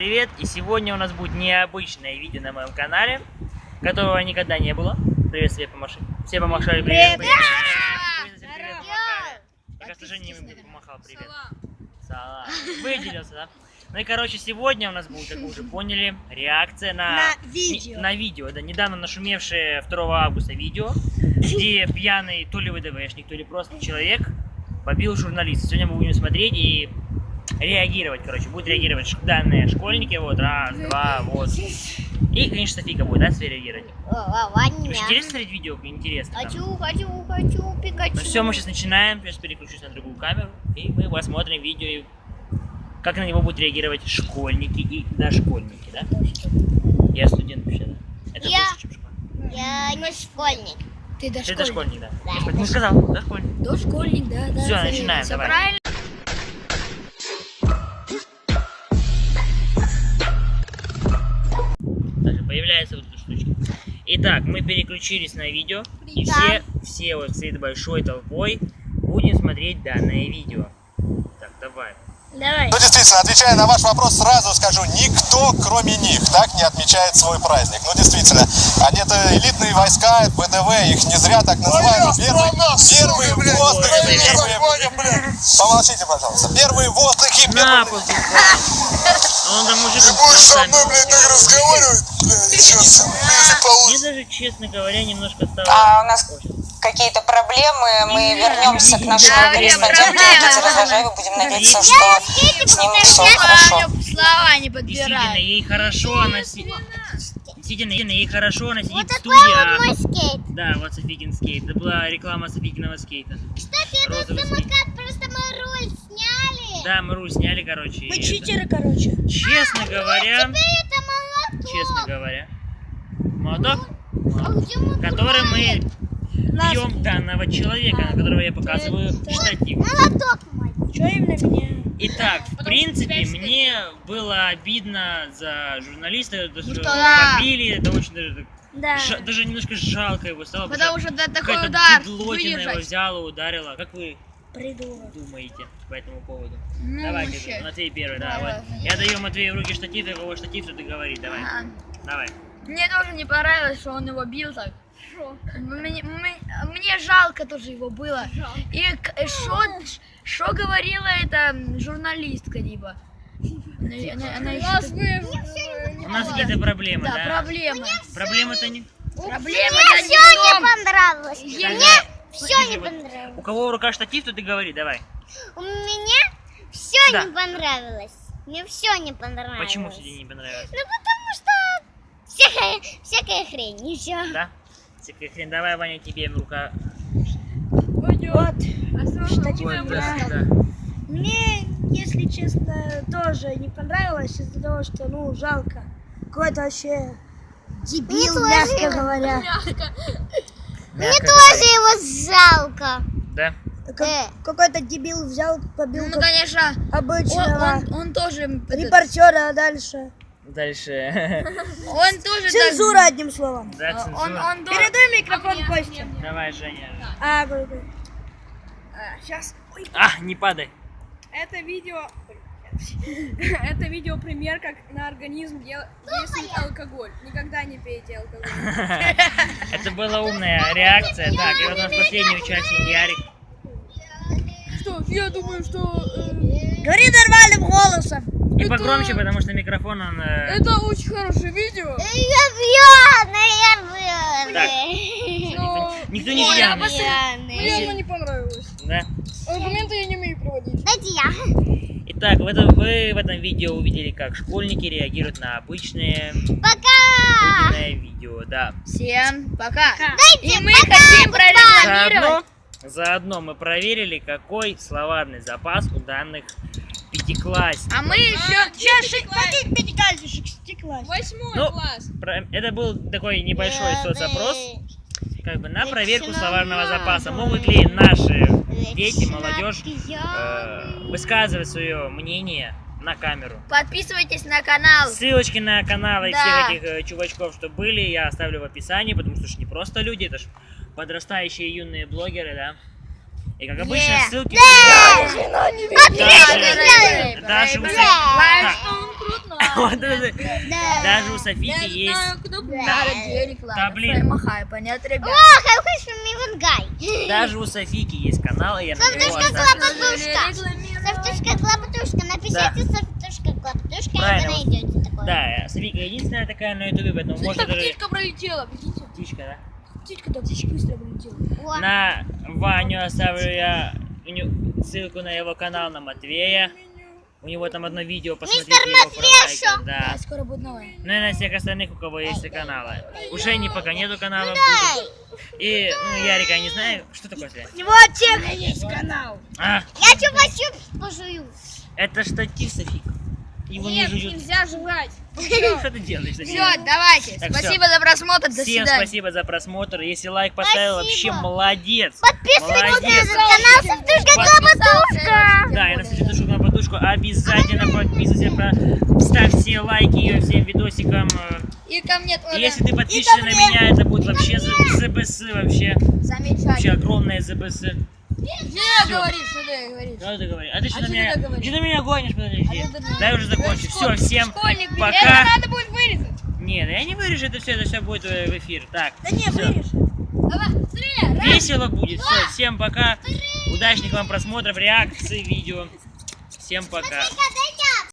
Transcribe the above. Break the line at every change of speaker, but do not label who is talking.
Привет, и сегодня у нас будет необычное видео на моем канале, которого никогда не было. Привет, все помаши. Все помашали привет. Привет. Привет. Привет. привет помахали. Кажется, Женя не помахал привет. Салам. Выделился, да? Ну и, короче, сегодня у нас будет, как вы уже поняли, реакция на,
на видео.
На видео, да, недавно нашумевшее 2 августа видео, где пьяный то ли ВДВшник, то ли просто человек побил журналиста. Сегодня мы будем смотреть и реагировать, короче, будут реагировать данные школьники, вот, раз, два, вот. И, конечно, Софика будет, да, реагировать. Очень интересно смотреть видео, интересно.
Хочу, хочу, хочу, Пикачу.
Ну все, мы сейчас начинаем, сейчас переключусь на другую камеру, и мы посмотрим видео, и как на него будут реагировать школьники и дошкольники, да? Я студент вообще, да? Это
Я...
больше, чем школьник.
Я не школьник.
Ты дошкольник. Ты дошкольник, да. да. Я не сказал, дошкольник.
Дошкольник, да, да.
Все, начинаем, давай. Правильно. Появляется вот эта штучка. Итак, мы переключились на видео. И все, все вот с этой большой толпой будем смотреть данное видео. Так, давай.
Давай.
Ну, действительно, отвечая на ваш вопрос, сразу скажу, никто, кроме них, так не отмечает свой праздник. Ну, действительно, они это элитные войска, ВДВ, их не зря так называют. Первые, первые воздухи, первые... Помолчите, пожалуйста. Первые воздухи,
первые... Он там мужик...
Ты будешь со мной, блядь, так разговаривать? Блядь, сейчас,
Мне даже, честно говоря, немножко стало...
А у нас какие-то проблемы, мы вернемся к нашему
да,
корреспонденту Никите Разложаеву, будем надеяться, что с ним все хорошо.
Слова не
Действительно, ей хорошо, она сидит... Действительно, ей хорошо, она сидит
вот
в студии.
Вот мой скейт.
Да, вот Софикин скейт. Это была реклама Софикиного скейта.
Кстати, этот самокат просто мы руль сняли.
Да, мы руль сняли, короче.
Мы читеры, это... короче.
Честно
а,
говоря...
Ну, теперь это молоток.
Честно говоря. Молоток?
А
который мы бьем данного человека, на которого я показываю штатив.
Молоток мой. Что именно меня?
Итак, в принципе, мне было обидно за журналиста, то, что
да.
побили, это очень даже,
да.
Ж, даже немножко жалко его стало.
Потому что да, такой
удар его взяла, ударила. Как вы
Придурок.
думаете по этому поводу?
Ну,
Давайте,
вообще.
Матвей первый, да, вот. Я даю Матвею в руки штатив, и его штатив, что ты говоришь, давай. А. Давай.
Мне тоже не понравилось, что он его бил так. Мне, мне, мне жалко тоже его было. Жалко. И что говорила эта журналистка, типа? Она, она, она
у нас, вы, у нас какие-то проблемы, да?
Да, проблемы.
Проблемы-то не...
Проблемы
Мне все не понравилось.
Мне
все не понравилось.
У кого в руках штатив, то ты говори, давай.
У меня все да. не понравилось. Мне все не понравилось.
Почему тебе не понравилось?
Ну потому что всякая, всякая хрень, и все.
Да? Всякая хрень. Давай, Ваня, тебе в рука.
Вот. Штатив
вот, да, да.
Мне, если честно, тоже не понравилось из-за того, что, ну, жалко. Какой-то вообще дебил, мягко говоря.
Мне тоже его жалко.
Да?
Как, э. Какой-то дебил взял, побил
ну, конечно,
обычного
он, он, он тоже
репортера, а дальше.
Дальше.
Он тоже
Цензура, так... одним словом.
Да, цензура.
Он, он
Передай микрофон а Косте.
Давай, Женя.
А, говорю.
А, сейчас.
Ой. А, не падай.
Это видео... Это видео пример, как на организм действует алкоголь. Никогда не пейте алкоголь.
Это была умная реакция. Так, и вот у нас последний участник Ярик.
Что, я думаю, что...
Говори нормальным голосом.
И это... погромче, потому что микрофон он... Э...
Это очень хорошее видео.
Я пьяный, я пьяный.
Но... Никто не пьяный.
Мне оно не понравилось.
Да?
Аргументы я не умею проводить.
Дайте я.
Итак, в этом, вы в этом видео увидели, как школьники реагируют на обычные...
Пока!
видео, да.
Всем пока!
Дайте
И мы хотим прорекламировать.
Заодно, заодно мы проверили, какой словарный запас у данных пятиклассников.
А мы еще...
Сейчас, каких? Шестиклассников.
Восьмой
ну,
класс.
Про, это был такой небольшой соцопрос, как бы на проверку словарного запаса. Могут ли наши дети, молодежь э, высказывать свое мнение на камеру.
Подписывайтесь на канал.
Ссылочки на каналы да. всех этих э, чувачков, что были, я оставлю в описании, потому что это не просто люди, это ж подрастающие юные блогеры, да. И как обычно, ссылки...
Yeah.
Даже, даже, даже, даже, у Софики есть.
Да.
блин. Даже у Софики есть канал, и я на него
Софтушка. Клапатушка. Напишите Софтушка Клапатушка, и вы найдете такое.
Да, Софика единственная такая на ютубе, поэтому можно даже...
птичка пролетела, видите?
Птичка, да?
Птичка так быстро пролетела.
О,
На Ваню оставлю я ссылку на его канал, на Матвея. У него там одно видео, посмотрите
Мистер
его про Да.
А скоро будет новая.
Ну и на всех остальных, у кого есть каналы. У Жени пока нету канала. будет. И, ну, Ярика я не знаю. Что такое, Свет?
У него тех есть канал.
А,
Я чупа-чупс пожую.
это штатив, Софик. Его не
Нет,
жуют.
нельзя жевать.
Что ты делаешь?
Все, давайте.
Так,
Спасибо за просмотр. До
Всем
свидания.
спасибо за просмотр. Если лайк поставил, вообще молодец.
Подписывайтесь на
Молодец.
канал Софтушка Клапатушка.
Да, и на подушку обязательно подписывайся, про- ставьте лайки всем видосикам.
И ко мне тоже.
если ты подпишешься на меня, это будет вообще ЗБС, вообще, вообще огромное ЗБС.
Что говоришь, что ты говоришь?
Что ты говоришь? А ты что
А
на меня,
ты
на меня гонишь, подожди.
А
Дай уже закончу. Все, всем
школьник,
пока.
Это надо будет вырезать.
Нет, я не вырежу это все, это все будет в эфир. Так,
Да не, вырежь.
Давай,
весело будет. Все, всем пока. Удачных вам просмотров, реакций, видео. Всем пока.